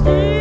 stay.